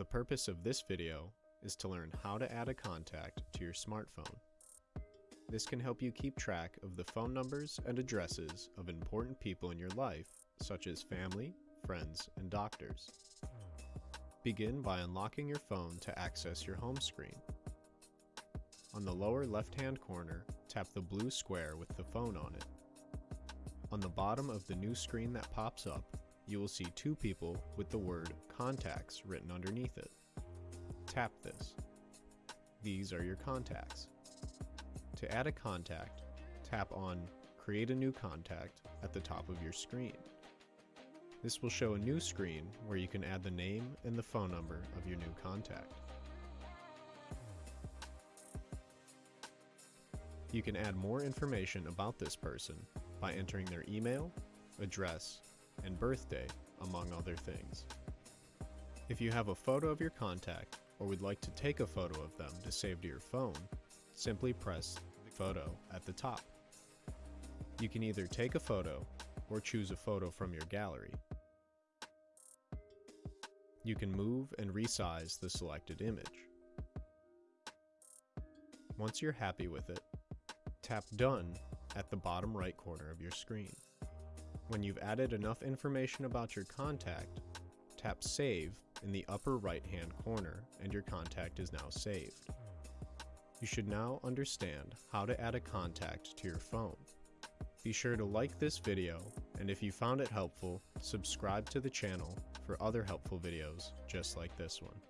The purpose of this video is to learn how to add a contact to your smartphone. This can help you keep track of the phone numbers and addresses of important people in your life, such as family, friends, and doctors. Begin by unlocking your phone to access your home screen. On the lower left-hand corner, tap the blue square with the phone on it. On the bottom of the new screen that pops up, you will see two people with the word Contacts written underneath it. Tap this. These are your contacts. To add a contact, tap on Create a new contact at the top of your screen. This will show a new screen where you can add the name and the phone number of your new contact. You can add more information about this person by entering their email, address, and birthday, among other things. If you have a photo of your contact or would like to take a photo of them to save to your phone, simply press the Photo at the top. You can either take a photo or choose a photo from your gallery. You can move and resize the selected image. Once you're happy with it, tap Done at the bottom right corner of your screen. When you've added enough information about your contact, tap Save in the upper right hand corner and your contact is now saved. You should now understand how to add a contact to your phone. Be sure to like this video, and if you found it helpful, subscribe to the channel for other helpful videos just like this one.